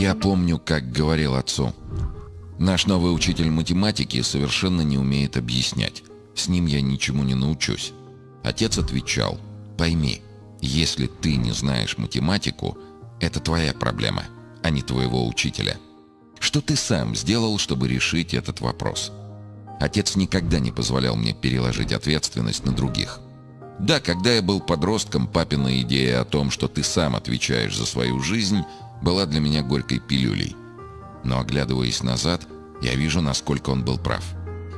Я помню, как говорил отцу. Наш новый учитель математики совершенно не умеет объяснять. С ним я ничему не научусь. Отец отвечал, пойми, если ты не знаешь математику, это твоя проблема, а не твоего учителя. Что ты сам сделал, чтобы решить этот вопрос? Отец никогда не позволял мне переложить ответственность на других. Да, когда я был подростком, папина идея о том, что ты сам отвечаешь за свою жизнь, была для меня горькой пилюлей. Но оглядываясь назад, я вижу, насколько он был прав.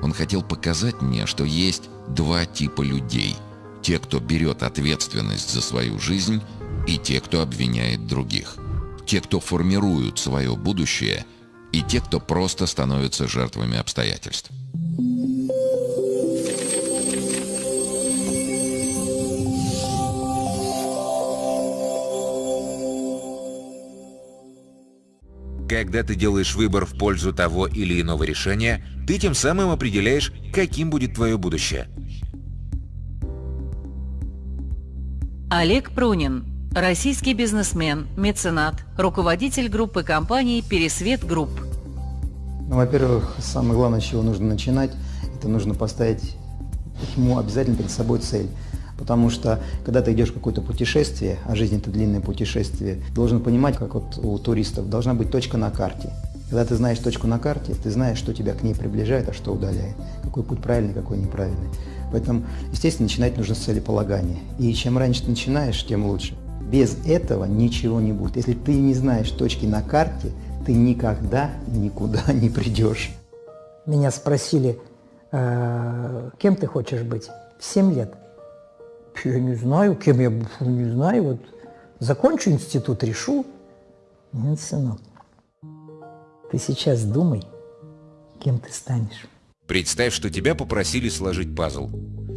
Он хотел показать мне, что есть два типа людей. Те, кто берет ответственность за свою жизнь, и те, кто обвиняет других. Те, кто формируют свое будущее, и те, кто просто становятся жертвами обстоятельств. Когда ты делаешь выбор в пользу того или иного решения, ты тем самым определяешь, каким будет твое будущее. Олег Прунин. Российский бизнесмен, меценат, руководитель группы компаний «Пересвет Групп». Ну, во-первых, самое главное, с чего нужно начинать, это нужно поставить ему обязательно перед собой цель. Потому что, когда ты идешь в какое-то путешествие, а жизнь это длинное путешествие, должен понимать, как вот у туристов, должна быть точка на карте. Когда ты знаешь точку на карте, ты знаешь, что тебя к ней приближает, а что удаляет. Какой путь правильный, какой неправильный. Поэтому, естественно, начинать нужно с целеполагания. И чем раньше ты начинаешь, тем лучше. Без этого ничего не будет. Если ты не знаешь точки на карте, ты никогда никуда не придешь. Меня спросили, «Э, кем ты хочешь быть? В 7 лет. Я не знаю, кем я буду, не знаю. Вот закончу институт, решу. Нет, сынок, ты сейчас думай, кем ты станешь. Представь, что тебя попросили сложить пазл.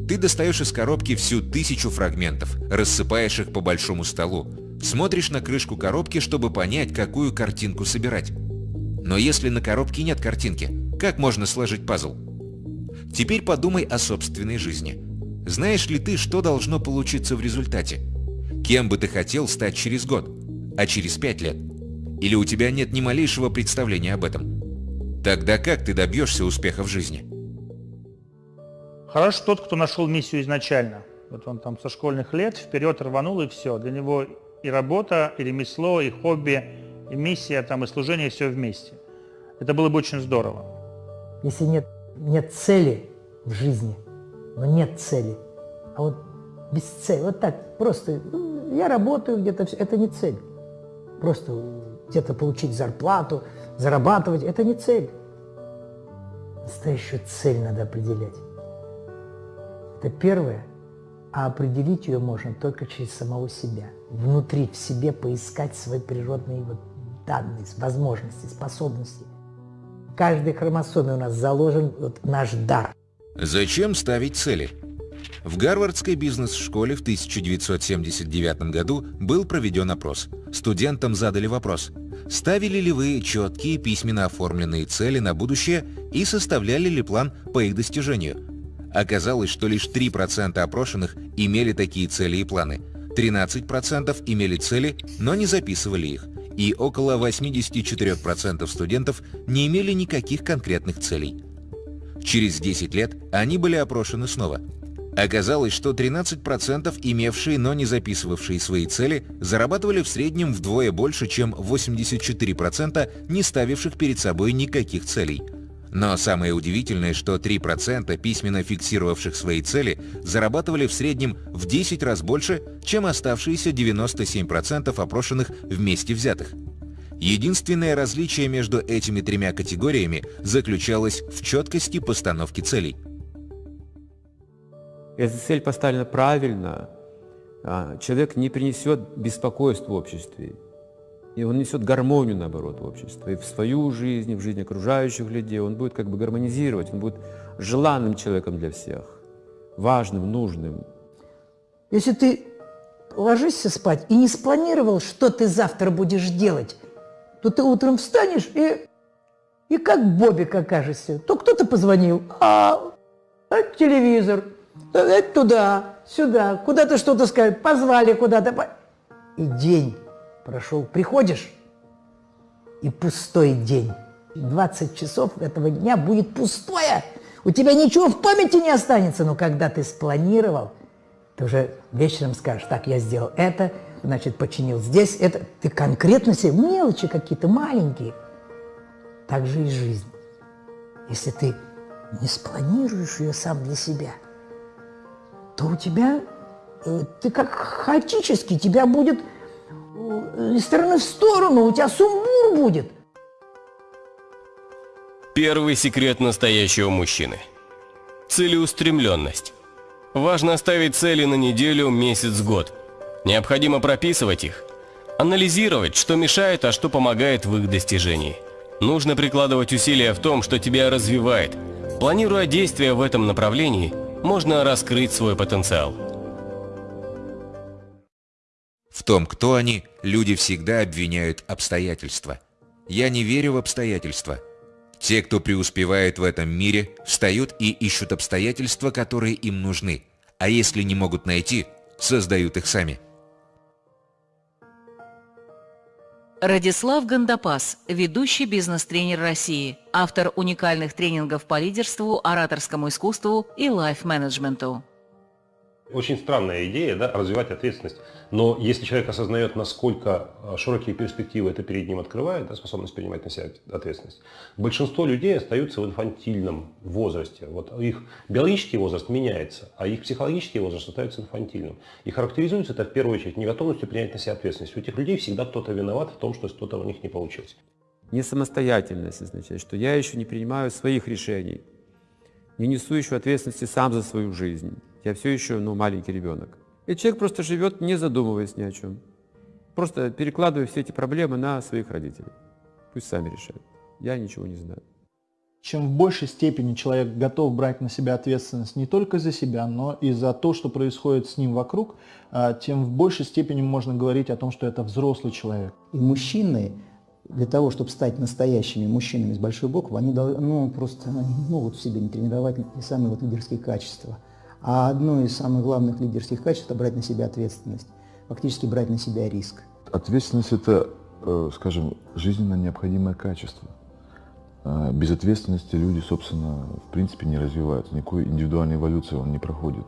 Ты достаешь из коробки всю тысячу фрагментов, рассыпаешь их по большому столу, смотришь на крышку коробки, чтобы понять, какую картинку собирать. Но если на коробке нет картинки, как можно сложить пазл? Теперь подумай о собственной жизни. Знаешь ли ты, что должно получиться в результате? Кем бы ты хотел стать через год? А через пять лет? Или у тебя нет ни малейшего представления об этом? Тогда как ты добьешься успеха в жизни? Хорош тот, кто нашел миссию изначально. Вот он там со школьных лет вперед рванул и все. Для него и работа, и ремесло, и хобби, и миссия, там, и служение все вместе. Это было бы очень здорово. Если нет, нет цели в жизни, но нет цели. А вот без цели, вот так, просто ну, я работаю где-то, это не цель. Просто где-то получить зарплату, зарабатывать, это не цель. Настоящую цель надо определять. Это первое, а определить ее можно только через самого себя. Внутри, в себе поискать свои природные вот данные, возможности, способности. В каждой хромосоме у нас заложен вот наш дар – Зачем ставить цели? В Гарвардской бизнес-школе в 1979 году был проведен опрос. Студентам задали вопрос, ставили ли вы четкие письменно оформленные цели на будущее и составляли ли план по их достижению. Оказалось, что лишь 3% опрошенных имели такие цели и планы, 13% имели цели, но не записывали их, и около 84% студентов не имели никаких конкретных целей. Через 10 лет они были опрошены снова. Оказалось, что 13% имевшие, но не записывавшие свои цели, зарабатывали в среднем вдвое больше, чем 84% не ставивших перед собой никаких целей. Но самое удивительное, что 3% письменно фиксировавших свои цели зарабатывали в среднем в 10 раз больше, чем оставшиеся 97% опрошенных вместе взятых. Единственное различие между этими тремя категориями заключалось в четкости постановки целей. Если цель поставлена правильно, а, человек не принесет беспокойств в обществе, и он несет гармонию, наоборот, в общество. И в свою жизнь, и в жизнь окружающих людей он будет как бы гармонизировать, он будет желанным человеком для всех, важным, нужным. Если ты ложишься спать и не спланировал, что ты завтра будешь делать, то ты утром встанешь и, и как Бобик окажешься. То кто-то позвонил, а, а телевизор, это туда, сюда, куда-то что-то сказать, позвали куда-то. И день прошел, приходишь, и пустой день. 20 часов этого дня будет пустое. У тебя ничего в памяти не останется, но когда ты спланировал, ты уже вечером скажешь, так, я сделал это, значит, починил здесь это. Ты конкретно себе, мелочи какие-то маленькие. Так же и жизнь. Если ты не спланируешь ее сам для себя, то у тебя, э, ты как хаотически, тебя будет э, из стороны в сторону, у тебя сумбур будет. Первый секрет настоящего мужчины. Целеустремленность. Важно ставить цели на неделю, месяц, год. Необходимо прописывать их. Анализировать, что мешает, а что помогает в их достижении. Нужно прикладывать усилия в том, что тебя развивает. Планируя действия в этом направлении, можно раскрыть свой потенциал. В том, кто они, люди всегда обвиняют обстоятельства. Я не верю в обстоятельства. Те, кто преуспевает в этом мире, встают и ищут обстоятельства, которые им нужны, а если не могут найти, создают их сами. Радислав Гандапас, ведущий бизнес-тренер России, автор уникальных тренингов по лидерству, ораторскому искусству и лайф-менеджменту. Очень странная идея, да, развивать ответственность. Но если человек осознает, насколько а, широкие перспективы это перед ним открывает, да, способность принимать на себя ответственность, большинство людей остаются в инфантильном возрасте. Вот их биологический возраст меняется, а их психологический возраст остается инфантильным. И характеризуется это в первую очередь неготовностью принять на себя ответственность. У этих людей всегда кто-то виноват в том, что что-то у них не получилось. Не самостоятельность означает, что я еще не принимаю своих решений, не несу еще ответственности сам за свою жизнь. Я все еще ну, маленький ребенок. И человек просто живет, не задумываясь ни о чем. Просто перекладывая все эти проблемы на своих родителей. Пусть сами решают. Я ничего не знаю. Чем в большей степени человек готов брать на себя ответственность не только за себя, но и за то, что происходит с ним вокруг, а, тем в большей степени можно говорить о том, что это взрослый человек. И мужчины, для того, чтобы стать настоящими мужчинами с большой буквы, они ну, просто они не могут в себе не тренировать и самые вот лидерские качества. А одно из самых главных лидерских качеств – это брать на себя ответственность, фактически брать на себя риск. Ответственность – это, э, скажем, жизненно необходимое качество. А без ответственности люди, собственно, в принципе не развиваются, никакой индивидуальной эволюции он не проходит.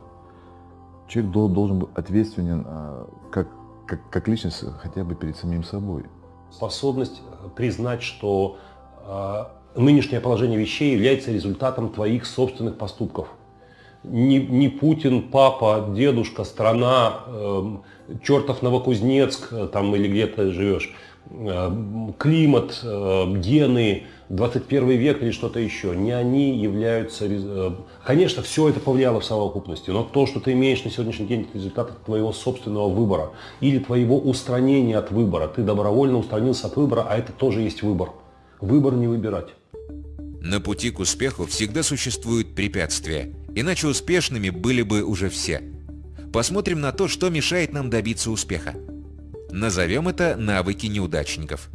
Человек должен быть ответственен а, как, как, как личность хотя бы перед самим собой. Способность э, признать, что э, нынешнее положение вещей является результатом твоих собственных поступков не, не Путин, папа, дедушка, страна, э, чертов Новокузнецк, э, там или где то живешь, э, климат, э, гены, 21 век или что-то еще. Не они являются... Э, конечно, все это повлияло в совокупности, но то, что ты имеешь на сегодняшний день, это результат твоего собственного выбора или твоего устранения от выбора. Ты добровольно устранился от выбора, а это тоже есть выбор. Выбор не выбирать. На пути к успеху всегда существуют препятствия, иначе успешными были бы уже все. Посмотрим на то, что мешает нам добиться успеха. Назовем это навыки неудачников.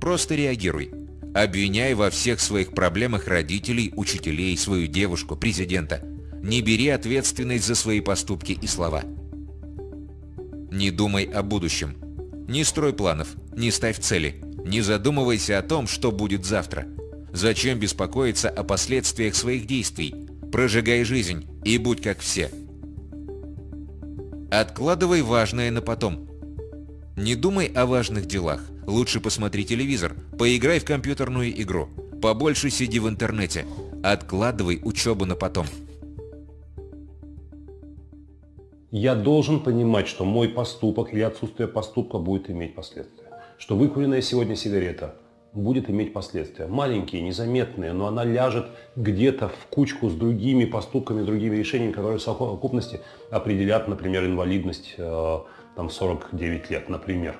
Просто реагируй. Обвиняй во всех своих проблемах родителей, учителей, свою девушку, президента. Не бери ответственность за свои поступки и слова. Не думай о будущем. Не строй планов, не ставь цели. Не задумывайся о том, что будет завтра. Зачем беспокоиться о последствиях своих действий? Прожигай жизнь и будь как все. Откладывай важное на потом. Не думай о важных делах. Лучше посмотри телевизор, поиграй в компьютерную игру, побольше сиди в интернете. Откладывай учебу на потом. Я должен понимать, что мой поступок или отсутствие поступка будет иметь последствия. Что выкуренная сегодня сигарета будет иметь последствия. Маленькие, незаметные, но она ляжет где-то в кучку с другими поступками, другими решениями, которые в совокупности определят, например, инвалидность э, там 49 лет, например.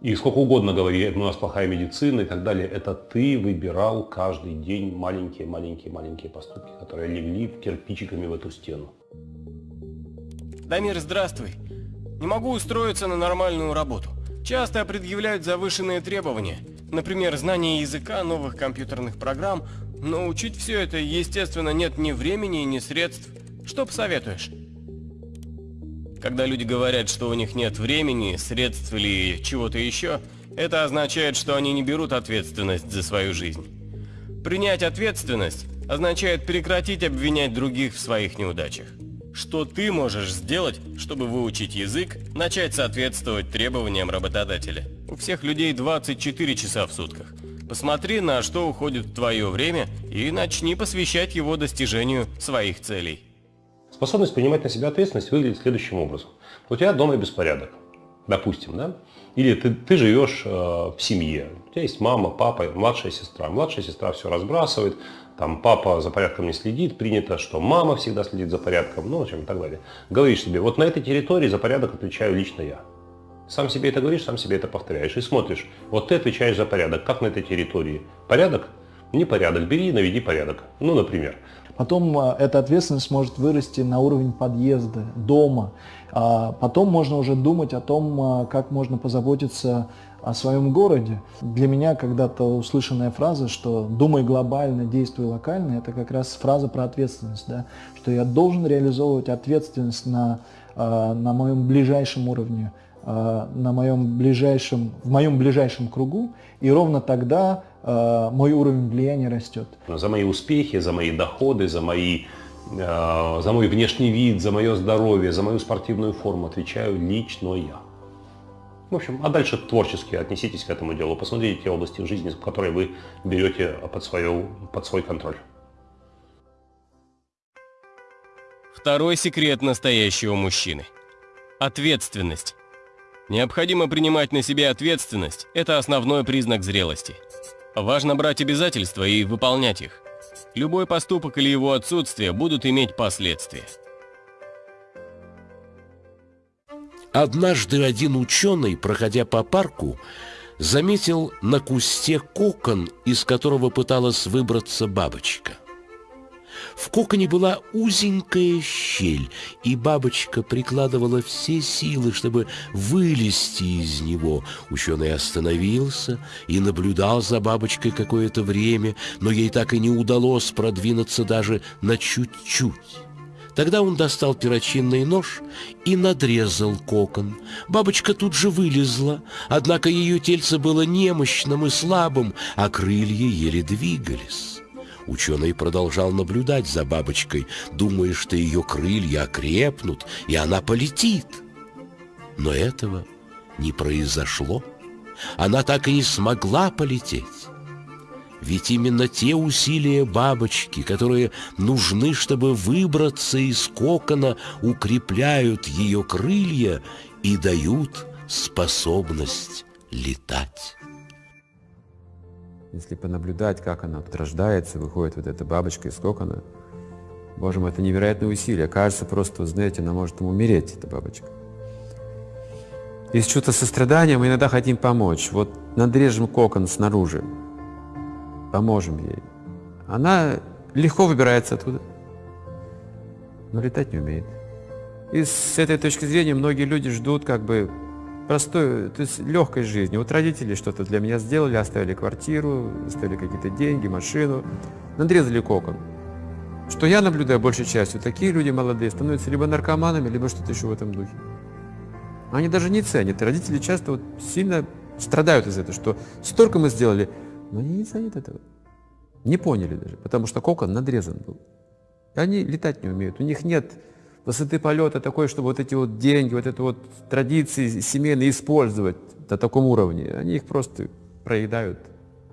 И сколько угодно говори, у нас плохая медицина и так далее. Это ты выбирал каждый день маленькие-маленькие-маленькие поступки, которые легли кирпичиками в эту стену. Дамир, здравствуй. Не могу устроиться на нормальную работу. Часто предъявляют завышенные требования. Например, знание языка, новых компьютерных программ. Но учить все это, естественно, нет ни времени, ни средств. Что посоветуешь? Когда люди говорят, что у них нет времени, средств или чего-то еще, Это означает, что они не берут ответственность за свою жизнь. Принять ответственность означает прекратить обвинять других в своих неудачах. Что ты можешь сделать, чтобы выучить язык, начать соответствовать требованиям работодателя? У всех людей 24 часа в сутках. Посмотри, на что уходит твое время, и начни посвящать его достижению своих целей. Способность принимать на себя ответственность выглядит следующим образом. У тебя дома беспорядок, допустим, да? Или ты, ты живешь э, в семье, у тебя есть мама, папа, младшая сестра. Младшая сестра все разбрасывает, там папа за порядком не следит, принято, что мама всегда следит за порядком, ну, в общем, и так далее. Говоришь себе, вот на этой территории за порядок отвечаю лично я. Сам себе это говоришь, сам себе это повторяешь и смотришь. Вот ты отвечаешь за порядок, как на этой территории. Порядок? Непорядок. Бери и наведи порядок. Ну, например. Потом а, эта ответственность может вырасти на уровень подъезда, дома. А потом можно уже думать о том, а, как можно позаботиться о своем городе. Для меня когда-то услышанная фраза, что «думай глобально, действуй локально», это как раз фраза про ответственность, да? что я должен реализовывать ответственность на, а, на моем ближайшем уровне, на моем ближайшем, в моем ближайшем кругу, и ровно тогда Э, мой уровень влияния растет. За мои успехи, за мои доходы, за, мои, э, за мой внешний вид, за мое здоровье, за мою спортивную форму отвечаю лично я. В общем, а дальше творчески отнеситесь к этому делу. Посмотрите те области в жизни, которые вы берете под, свою, под свой контроль. Второй секрет настоящего мужчины. Ответственность. Необходимо принимать на себя ответственность – это основной признак зрелости – Важно брать обязательства и выполнять их. Любой поступок или его отсутствие будут иметь последствия. Однажды один ученый, проходя по парку, заметил на кусте кокон, из которого пыталась выбраться бабочка – в коконе была узенькая щель, и бабочка прикладывала все силы, чтобы вылезти из него. Ученый остановился и наблюдал за бабочкой какое-то время, но ей так и не удалось продвинуться даже на чуть-чуть. Тогда он достал перочинный нож и надрезал кокон. Бабочка тут же вылезла, однако ее тельце было немощным и слабым, а крылья еле двигались. Ученый продолжал наблюдать за бабочкой, думая, что ее крылья окрепнут, и она полетит. Но этого не произошло. Она так и не смогла полететь. Ведь именно те усилия бабочки, которые нужны, чтобы выбраться из кокона, укрепляют ее крылья и дают способность летать. Если понаблюдать, как она тут выходит вот эта бабочка из кокона, боже мой, это невероятное усилие. Кажется, просто, знаете, она может умереть, эта бабочка. Из чувства сострадания мы иногда хотим помочь. Вот надрежем кокон снаружи, поможем ей. Она легко выбирается оттуда, но летать не умеет. И с этой точки зрения многие люди ждут как бы простой, то есть легкой жизни. Вот родители что-то для меня сделали, оставили квартиру, оставили какие-то деньги, машину, надрезали кокон. Что я наблюдаю большей частью, такие люди молодые становятся либо наркоманами, либо что-то еще в этом духе. Они даже не ценят. Родители часто вот сильно страдают из этого, что столько мы сделали, но они не ценят этого. Не поняли даже, потому что кокон надрезан был. И они летать не умеют. У них нет высоты полета такой, чтобы вот эти вот деньги, вот это вот традиции семейные использовать до таком уровне. Они их просто проедают,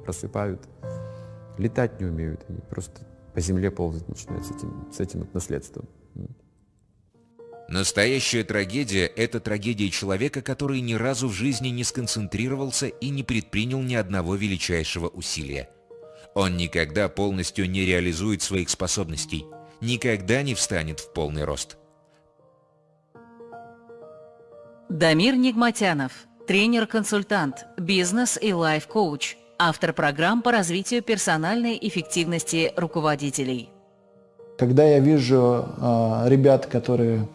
просыпают. Летать не умеют, они просто по земле ползать начинают с этим, с этим наследством. Настоящая трагедия – это трагедия человека, который ни разу в жизни не сконцентрировался и не предпринял ни одного величайшего усилия. Он никогда полностью не реализует своих способностей, никогда не встанет в полный рост. Дамир Нигматянов, тренер-консультант, бизнес и лайф-коуч, автор программ по развитию персональной эффективности руководителей. Когда я вижу э, ребят, которые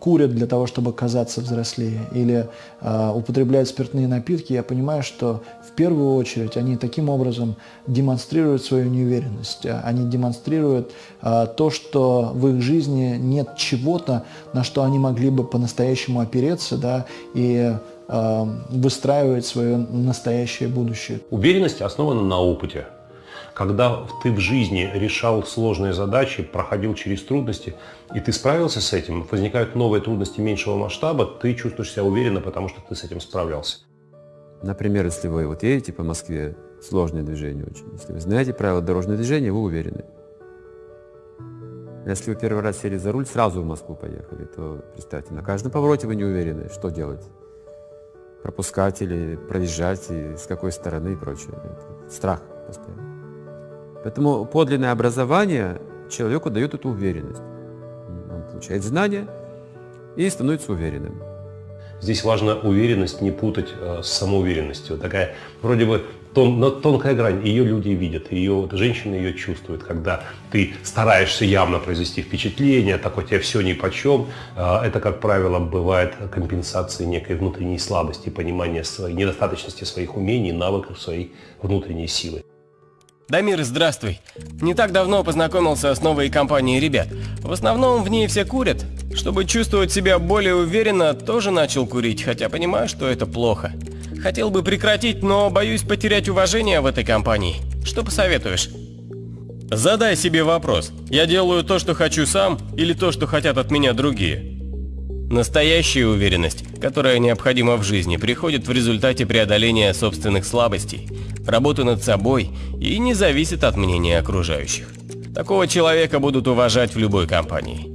курят для того, чтобы казаться взрослее, или э, употребляют спиртные напитки, я понимаю, что в первую очередь они таким образом демонстрируют свою неуверенность. Они демонстрируют э, то, что в их жизни нет чего-то, на что они могли бы по-настоящему опереться, да, и э, выстраивать свое настоящее будущее. Уверенность основана на опыте. Когда ты в жизни решал сложные задачи, проходил через трудности, и ты справился с этим, возникают новые трудности меньшего масштаба, ты чувствуешь себя уверенно, потому что ты с этим справлялся. Например, если вы вот едете по Москве, сложное движение очень. Если вы знаете правила дорожного движения, вы уверены. Если вы первый раз сели за руль, сразу в Москву поехали, то представьте, на каждом повороте вы не уверены, что делать. Пропускать или проезжать, и с какой стороны и прочее. Это страх постоянно. Поэтому подлинное образование человеку дает эту уверенность. Он получает знания и становится уверенным. Здесь важно уверенность не путать э, с самоуверенностью. Такая вроде бы тон, тонкая грань, ее люди видят, ее, женщины ее чувствуют, когда ты стараешься явно произвести впечатление, так у тебя все ни по чем. Э, это, как правило, бывает компенсацией некой внутренней слабости, понимания своей недостаточности своих умений, навыков своей внутренней силы. Дамир, здравствуй. Не так давно познакомился с новой компанией ребят. В основном в ней все курят. Чтобы чувствовать себя более уверенно, тоже начал курить, хотя понимаю, что это плохо. Хотел бы прекратить, но боюсь потерять уважение в этой компании. Что посоветуешь? Задай себе вопрос. Я делаю то, что хочу сам, или то, что хотят от меня другие? Настоящая уверенность, которая необходима в жизни, приходит в результате преодоления собственных слабостей, работы над собой и не зависит от мнения окружающих. Такого человека будут уважать в любой компании.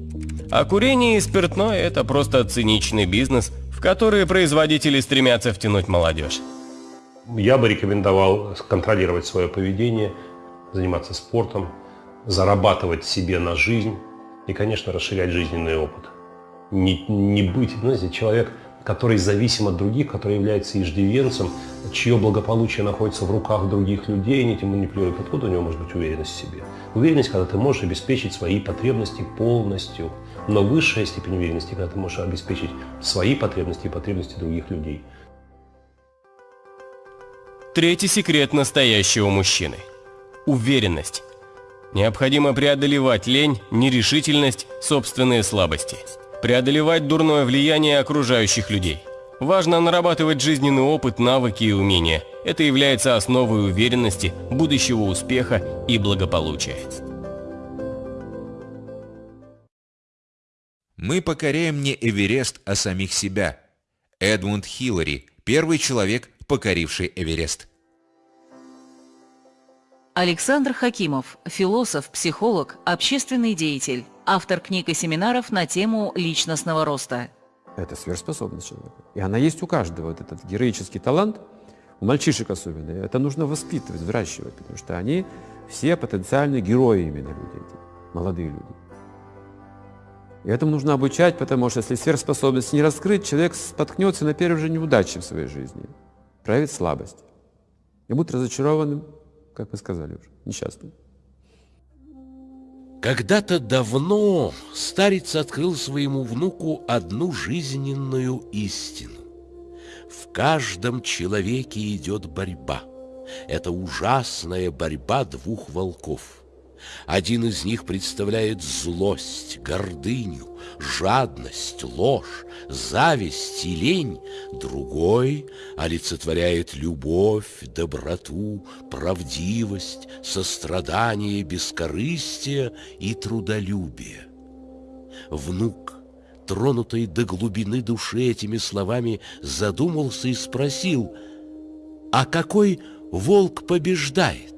А курение и спиртное – это просто циничный бизнес, в который производители стремятся втянуть молодежь. Я бы рекомендовал контролировать свое поведение, заниматься спортом, зарабатывать себе на жизнь и, конечно, расширять жизненный опыт не, не быть, знаете, человек, который зависим от других, который является иждивенцем, чье благополучие находится в руках других людей, не этим манипулирует. Откуда у него может быть уверенность в себе? Уверенность, когда ты можешь обеспечить свои потребности полностью. Но высшая степень уверенности, когда ты можешь обеспечить свои потребности и потребности других людей. Третий секрет настоящего мужчины. Уверенность. Необходимо преодолевать лень, нерешительность, собственные слабости преодолевать дурное влияние окружающих людей. Важно нарабатывать жизненный опыт, навыки и умения. Это является основой уверенности, будущего успеха и благополучия. Мы покоряем не Эверест, а самих себя. Эдмунд Хиллари, первый человек, покоривший Эверест. Александр Хакимов, философ, психолог, общественный деятель, автор книг и семинаров на тему личностного роста. Это сверхспособность человека. И она есть у каждого. Вот этот героический талант, у мальчишек особенно, это нужно воспитывать, взращивать, потому что они все потенциальные герои именно люди эти, молодые люди. И этому нужно обучать, потому что если сверхспособность не раскрыть, человек споткнется на первой же неудаче в своей жизни, проявит слабость и будет разочарованным как вы сказали уже, несчастным. Когда-то давно старец открыл своему внуку одну жизненную истину. В каждом человеке идет борьба. Это ужасная борьба двух волков – один из них представляет злость, гордыню, жадность, ложь, зависть и лень, другой олицетворяет любовь, доброту, правдивость, сострадание, бескорыстие и трудолюбие. Внук, тронутый до глубины души этими словами, задумался и спросил, а какой волк побеждает?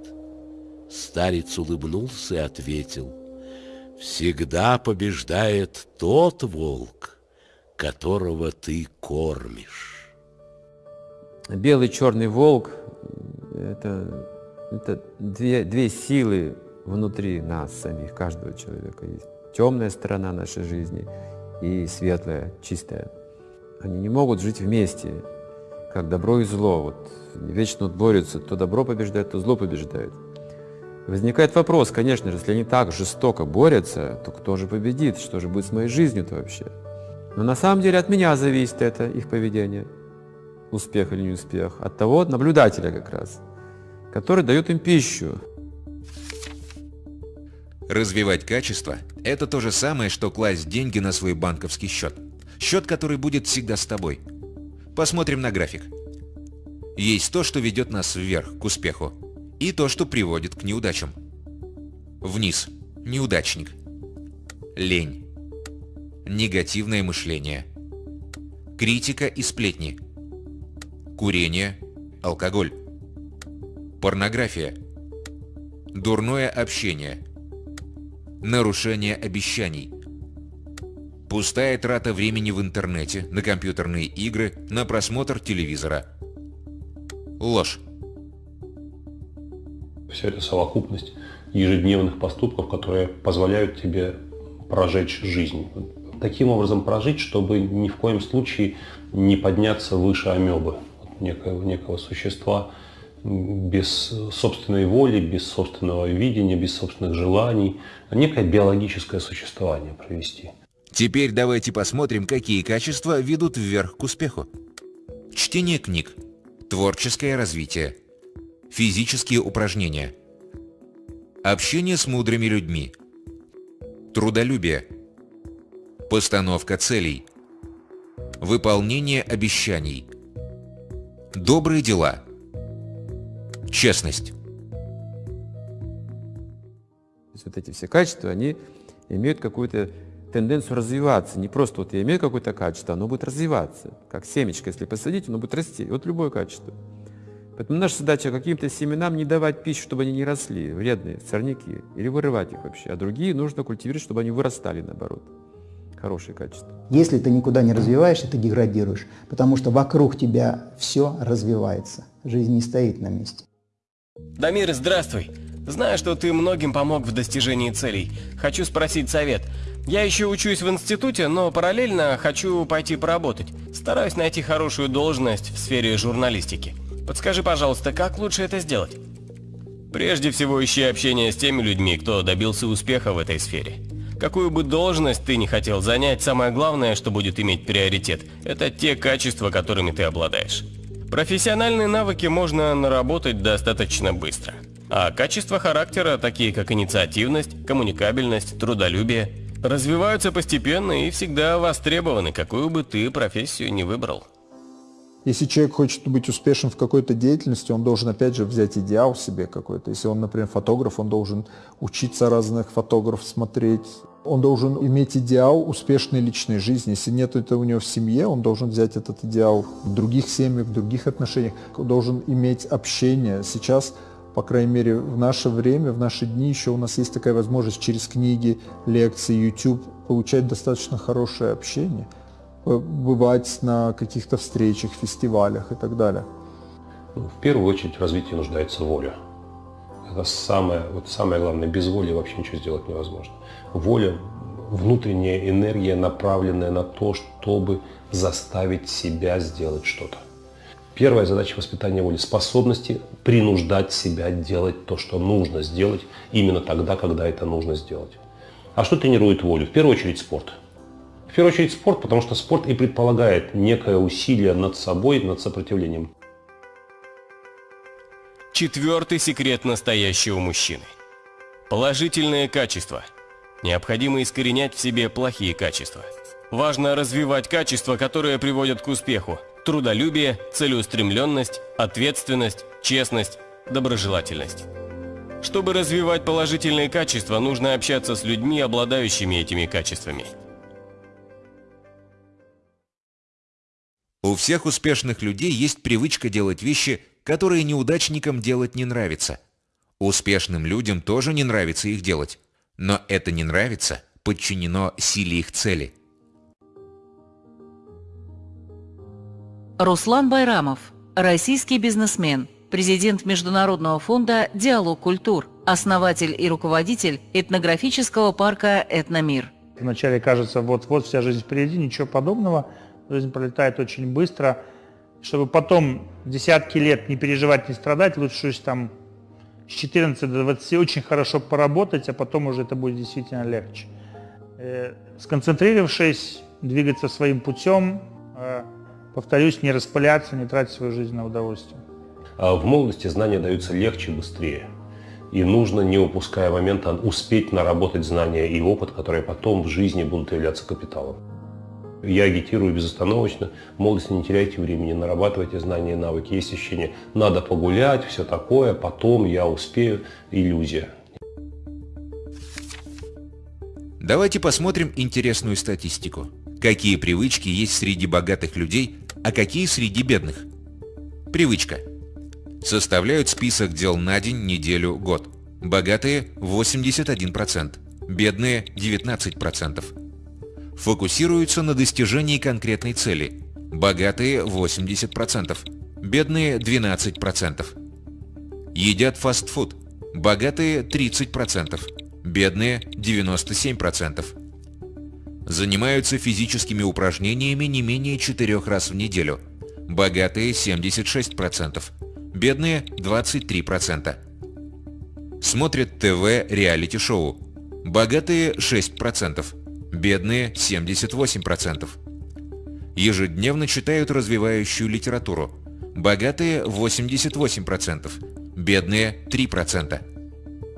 Старец улыбнулся и ответил, «Всегда побеждает тот волк, которого ты кормишь». Белый черный волк – это, это две, две силы внутри нас самих, каждого человека. Есть темная сторона нашей жизни и светлая, чистая. Они не могут жить вместе, как добро и зло. Вот вечно борются, то добро побеждает, то зло побеждает. Возникает вопрос, конечно же, если они так жестоко борются, то кто же победит? Что же будет с моей жизнью-то вообще? Но на самом деле от меня зависит это, их поведение. Успех или не успех. От того наблюдателя как раз, который дает им пищу. Развивать качество – это то же самое, что класть деньги на свой банковский счет. Счет, который будет всегда с тобой. Посмотрим на график. Есть то, что ведет нас вверх, к успеху, и то, что приводит к неудачам. Вниз. Неудачник. Лень. Негативное мышление. Критика и сплетни. Курение. Алкоголь. Порнография. Дурное общение. Нарушение обещаний. Пустая трата времени в интернете, на компьютерные игры, на просмотр телевизора. Ложь. Все это совокупность ежедневных поступков, которые позволяют тебе прожечь жизнь. Таким образом прожить, чтобы ни в коем случае не подняться выше амебы, некого, некого существа без собственной воли, без собственного видения, без собственных желаний, некое биологическое существование провести. Теперь давайте посмотрим, какие качества ведут вверх к успеху. Чтение книг, творческое развитие, физические упражнения, общение с мудрыми людьми, трудолюбие, постановка целей, выполнение обещаний, добрые дела, честность. Вот эти все качества, они имеют какую-то тенденцию развиваться. Не просто вот я имею какое-то качество, оно будет развиваться. Как семечко, если посадить, оно будет расти. Вот любое качество. Поэтому наша задача каким-то семенам не давать пищу, чтобы они не росли, вредные, сорняки, или вырывать их вообще. А другие нужно культивировать, чтобы они вырастали наоборот. Хорошие качества. Если ты никуда не развиваешься, ты деградируешь, потому что вокруг тебя все развивается. Жизнь не стоит на месте. Дамир, здравствуй. Знаю, что ты многим помог в достижении целей. Хочу спросить совет. Я еще учусь в институте, но параллельно хочу пойти поработать. Стараюсь найти хорошую должность в сфере журналистики. Подскажи, пожалуйста, как лучше это сделать? Прежде всего, ищи общение с теми людьми, кто добился успеха в этой сфере. Какую бы должность ты не хотел занять, самое главное, что будет иметь приоритет, это те качества, которыми ты обладаешь. Профессиональные навыки можно наработать достаточно быстро. А качества характера, такие как инициативность, коммуникабельность, трудолюбие – развиваются постепенно и всегда востребованы, какую бы ты профессию не выбрал. Если человек хочет быть успешен в какой-то деятельности, он должен опять же взять идеал себе какой-то. Если он, например, фотограф, он должен учиться разных фотографов смотреть. Он должен иметь идеал успешной личной жизни. Если нет этого у него в семье, он должен взять этот идеал в других семьях, в других отношениях. Он должен иметь общение. Сейчас по крайней мере, в наше время, в наши дни еще у нас есть такая возможность через книги, лекции, YouTube получать достаточно хорошее общение, бывать на каких-то встречах, фестивалях и так далее. Ну, в первую очередь в развитии нуждается воля. Это самое, вот самое главное, без воли вообще ничего сделать невозможно. Воля, внутренняя энергия, направленная на то, чтобы заставить себя сделать что-то. Первая задача воспитания воли – способности принуждать себя делать то, что нужно сделать именно тогда, когда это нужно сделать. А что тренирует волю? В первую очередь спорт. В первую очередь спорт, потому что спорт и предполагает некое усилие над собой, над сопротивлением. Четвертый секрет настоящего мужчины. Положительные качества. Необходимо искоренять в себе плохие качества. Важно развивать качества, которые приводят к успеху, трудолюбие, целеустремленность, ответственность, честность, доброжелательность. Чтобы развивать положительные качества, нужно общаться с людьми, обладающими этими качествами. У всех успешных людей есть привычка делать вещи, которые неудачникам делать не нравится. Успешным людям тоже не нравится их делать, но это не нравится подчинено силе их цели. Руслан Байрамов, российский бизнесмен, президент Международного фонда «Диалог культур», основатель и руководитель этнографического парка «Этномир». Вначале кажется, вот-вот вся жизнь впереди, ничего подобного. Жизнь пролетает очень быстро. Чтобы потом десятки лет не переживать, не страдать, лучше там с 14 до 20 очень хорошо поработать, а потом уже это будет действительно легче. Э, сконцентрировавшись, двигаться своим путем, э, повторюсь, не распыляться, не тратить свою жизнь на удовольствие. А в молодости знания даются легче быстрее. И нужно, не упуская момента, успеть наработать знания и опыт, которые потом в жизни будут являться капиталом. Я агитирую безостановочно. В молодости не теряйте времени, нарабатывайте знания и навыки. Есть ощущение, надо погулять, все такое, потом я успею. Иллюзия. Давайте посмотрим интересную статистику. Какие привычки есть среди богатых людей, а какие среди бедных? Привычка. Составляют список дел на день, неделю, год. Богатые 81%, бедные 19%. Фокусируются на достижении конкретной цели. Богатые 80%, бедные 12%. Едят фастфуд. Богатые 30%, бедные 97%. Занимаются физическими упражнениями не менее 4 раз в неделю. Богатые 76%, бедные 23%. Смотрят ТВ реалити-шоу. Богатые 6%, бедные 78%. Ежедневно читают развивающую литературу. Богатые 88%, бедные 3%.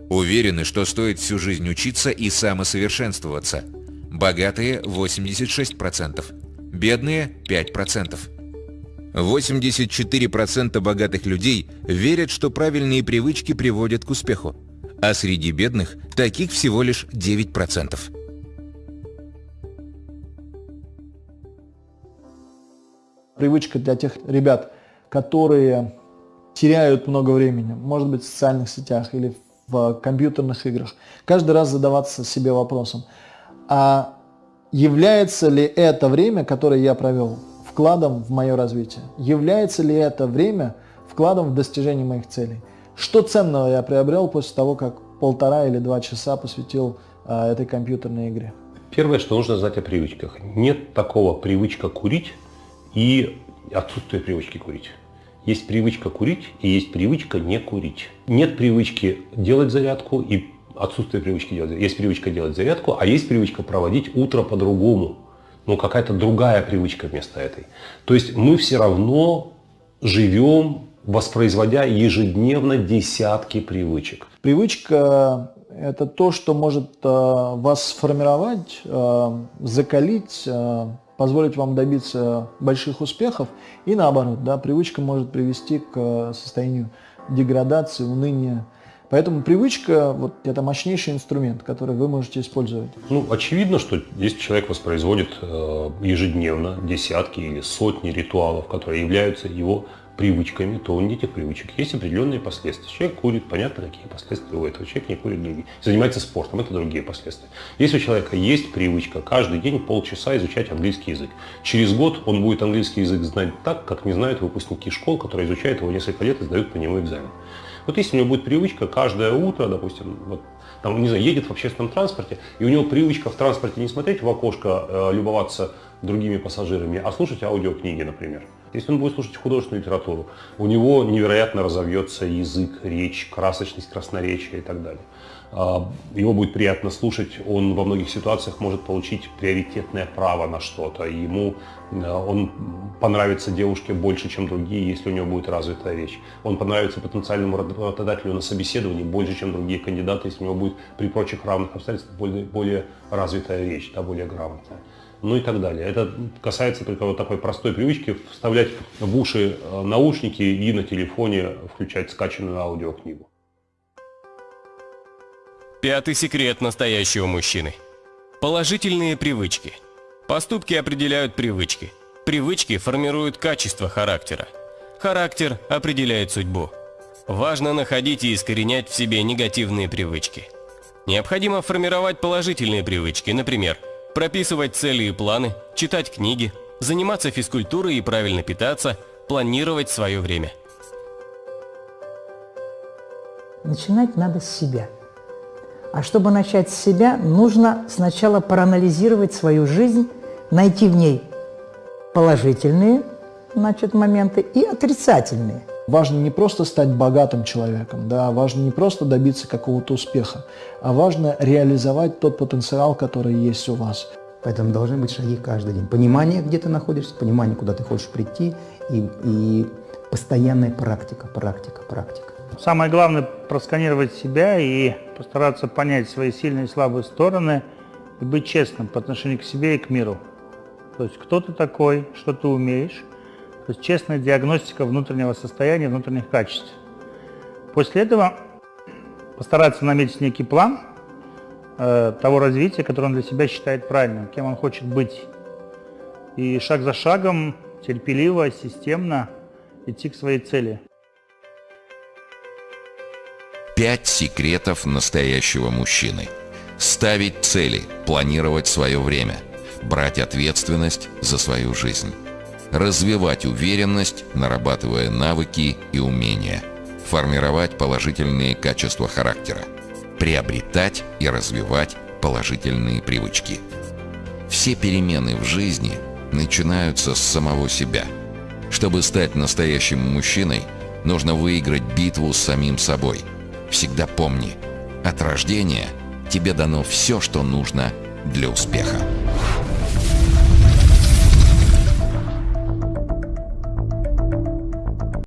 Уверены, что стоит всю жизнь учиться и самосовершенствоваться. Богатые 86%, бедные 5%. 84% богатых людей верят, что правильные привычки приводят к успеху, а среди бедных таких всего лишь 9%. Привычка для тех ребят, которые теряют много времени, может быть, в социальных сетях или в компьютерных играх, каждый раз задаваться себе вопросом, а является ли это время, которое я провел, вкладом в мое развитие? Является ли это время вкладом в достижение моих целей? Что ценного я приобрел после того, как полтора или два часа посвятил а, этой компьютерной игре? Первое, что нужно знать о привычках. Нет такого привычка курить и отсутствие привычки курить. Есть привычка курить и есть привычка не курить. Нет привычки делать зарядку и отсутствие привычки делать. Есть привычка делать зарядку, а есть привычка проводить утро по-другому. Ну, какая-то другая привычка вместо этой. То есть мы все равно живем, воспроизводя ежедневно десятки привычек. Привычка – это то, что может э, вас сформировать, э, закалить, э, позволить вам добиться больших успехов. И наоборот, да, привычка может привести к состоянию деградации, уныния. Поэтому привычка вот, – это мощнейший инструмент, который вы можете использовать. Ну, очевидно, что если человек воспроизводит э, ежедневно десятки или сотни ритуалов, которые являются его привычками, то у этих привычек есть определенные последствия. Человек курит, понятно, какие последствия у этого. Человек не курит другие. Занимается спортом, это другие последствия. Если у человека есть привычка каждый день полчаса изучать английский язык, через год он будет английский язык знать так, как не знают выпускники школ, которые изучают его несколько лет и сдают по нему экзамен. Вот если у него будет привычка каждое утро, допустим, вот, там, не знаю, едет в общественном транспорте, и у него привычка в транспорте не смотреть в окошко, э, любоваться другими пассажирами, а слушать аудиокниги, например. Если он будет слушать художественную литературу, у него невероятно разовьется язык, речь, красочность, красноречие и так далее. А, его будет приятно слушать, он во многих ситуациях может получить приоритетное право на что-то. Ему э, он понравится девушке больше, чем другие, если у него будет развитая речь. Он понравится потенциальному работодателю на собеседовании больше, чем другие кандидаты, если у него будет при прочих равных обстоятельствах более, более развитая речь, да, более грамотная ну и так далее. Это касается только вот такой простой привычки вставлять в уши э, наушники и на телефоне включать скачанную аудиокнигу. Пятый секрет настоящего мужчины. Положительные привычки. Поступки определяют привычки. Привычки формируют качество характера. Характер определяет судьбу. Важно находить и искоренять в себе негативные привычки. Необходимо формировать положительные привычки, например, прописывать цели и планы, читать книги, заниматься физкультурой и правильно питаться, планировать свое время. Начинать надо с себя. А чтобы начать с себя, нужно сначала проанализировать свою жизнь, найти в ней положительные значит, моменты и отрицательные. Важно не просто стать богатым человеком, да, важно не просто добиться какого-то успеха, а важно реализовать тот потенциал, который есть у вас. Поэтому должны быть шаги каждый день. Понимание, где ты находишься, понимание, куда ты хочешь прийти, и, и постоянная практика, практика, практика. Самое главное – просканировать себя и постараться понять свои сильные и слабые стороны, и быть честным по отношению к себе и к миру. То есть кто ты такой, что ты умеешь. То есть честная диагностика внутреннего состояния, внутренних качеств. После этого постараться наметить некий план э, того развития, которое он для себя считает правильным, кем он хочет быть. И шаг за шагом, терпеливо, системно идти к своей цели. Пять секретов настоящего мужчины. Ставить цели, планировать свое время, брать ответственность за свою жизнь. Развивать уверенность, нарабатывая навыки и умения. Формировать положительные качества характера. Приобретать и развивать положительные привычки. Все перемены в жизни начинаются с самого себя. Чтобы стать настоящим мужчиной, нужно выиграть битву с самим собой – Всегда помни, от рождения тебе дано все, что нужно для успеха.